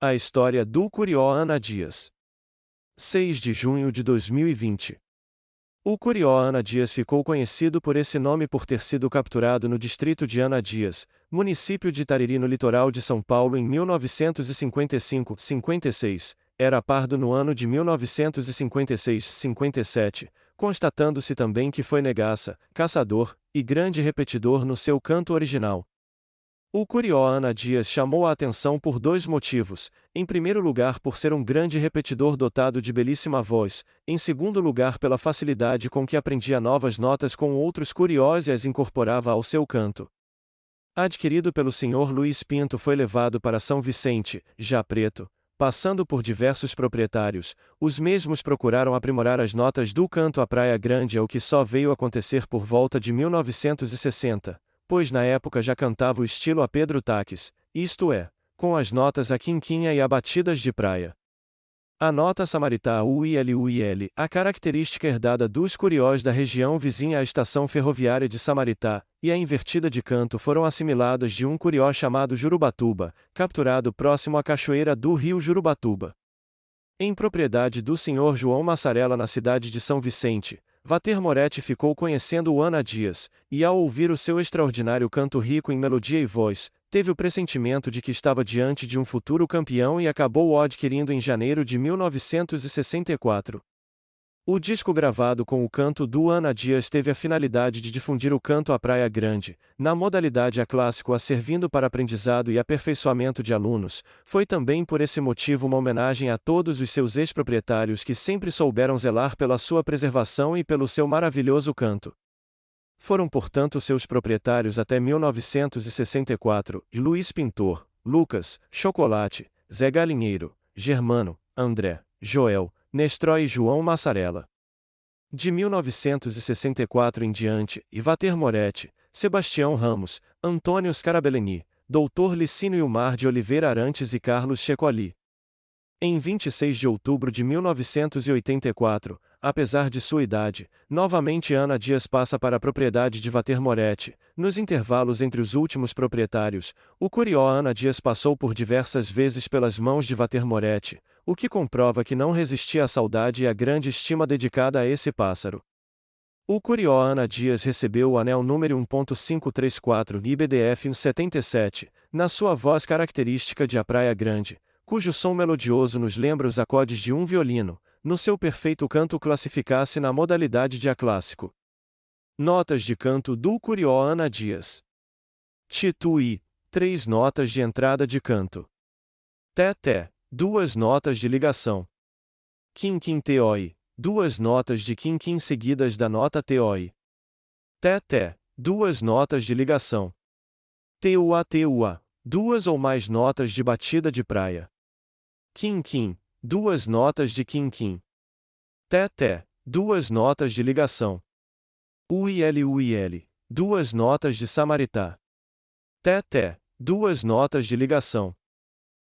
A história do Curió Ana Dias. 6 de junho de 2020. O Curió Ana Dias ficou conhecido por esse nome por ter sido capturado no distrito de Ana Dias, município de Tariri no litoral de São Paulo em 1955-56, era pardo no ano de 1956-57, constatando-se também que foi negaça, caçador, e grande repetidor no seu canto original. O Curió Ana Dias chamou a atenção por dois motivos: em primeiro lugar, por ser um grande repetidor dotado de belíssima voz, em segundo lugar, pela facilidade com que aprendia novas notas com outros curiós e as incorporava ao seu canto. Adquirido pelo senhor Luiz Pinto, foi levado para São Vicente, já preto, passando por diversos proprietários, os mesmos procuraram aprimorar as notas do canto à Praia Grande, o que só veio acontecer por volta de 1960 pois na época já cantava o estilo a Pedro Taques, isto é, com as notas a quinquinha e a batidas de praia. A nota samaritá UIL-UIL, a característica herdada dos curiós da região vizinha à estação ferroviária de Samaritá, e a invertida de canto foram assimiladas de um curió chamado Jurubatuba, capturado próximo à cachoeira do rio Jurubatuba. Em propriedade do senhor João Massarela na cidade de São Vicente, Vater Moretti ficou conhecendo Ana Dias, e ao ouvir o seu extraordinário canto rico em melodia e voz, teve o pressentimento de que estava diante de um futuro campeão e acabou o adquirindo em janeiro de 1964. O disco gravado com o canto do Ana Dias teve a finalidade de difundir o canto à Praia Grande, na modalidade a clássico a servindo para aprendizado e aperfeiçoamento de alunos, foi também por esse motivo uma homenagem a todos os seus ex-proprietários que sempre souberam zelar pela sua preservação e pelo seu maravilhoso canto. Foram portanto seus proprietários até 1964, Luiz Pintor, Lucas, Chocolate, Zé Galinheiro, Germano, André, Joel, Nestró e João Massarella. De 1964 em diante, Ivater Moretti, Sebastião Ramos, Antônio Scarabellini, Dr. Licínio Ilmar de Oliveira Arantes e Carlos Checoli. Em 26 de outubro de 1984, apesar de sua idade, novamente Ana Dias passa para a propriedade de Vater Moretti. Nos intervalos entre os últimos proprietários, o Curió Ana Dias passou por diversas vezes pelas mãos de Vater Moretti, o que comprova que não resistia à saudade e à grande estima dedicada a esse pássaro. O Curió Ana Dias recebeu o anel número 1.534 IBDF 77, na sua voz característica de A Praia Grande, cujo som melodioso nos lembra os acordes de um violino, no seu perfeito canto classificasse na modalidade de A clássico. Notas de canto do Curió Ana Dias. Titui, três notas de entrada de canto. Té-té, duas notas de ligação. Quim-quim teoi, duas notas de quim-quim seguidas da nota teoi. Té-té, duas notas de ligação. Teua-teua, duas ou mais notas de batida de praia. Quim-quim, duas notas de quim-quim. Té-té, duas notas de ligação. UIL-UIL, duas notas de samaritá. Té-té, duas notas de ligação.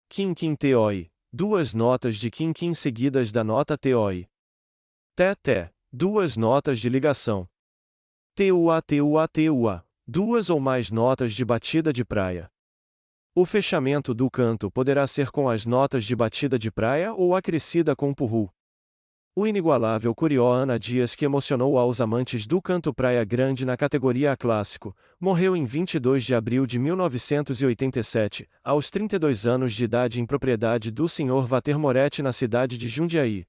Quim-quim teoi, duas notas de quim-quim seguidas da nota teoi. Té-té, duas notas de ligação. Teua-teua-teua, duas ou mais notas de batida de praia. O fechamento do canto poderá ser com as notas de batida de praia ou acrescida com purru. O inigualável Curió Ana Dias que emocionou aos amantes do canto Praia Grande na categoria A Clássico, morreu em 22 de abril de 1987, aos 32 anos de idade em propriedade do Sr. Vater Moretti na cidade de Jundiaí.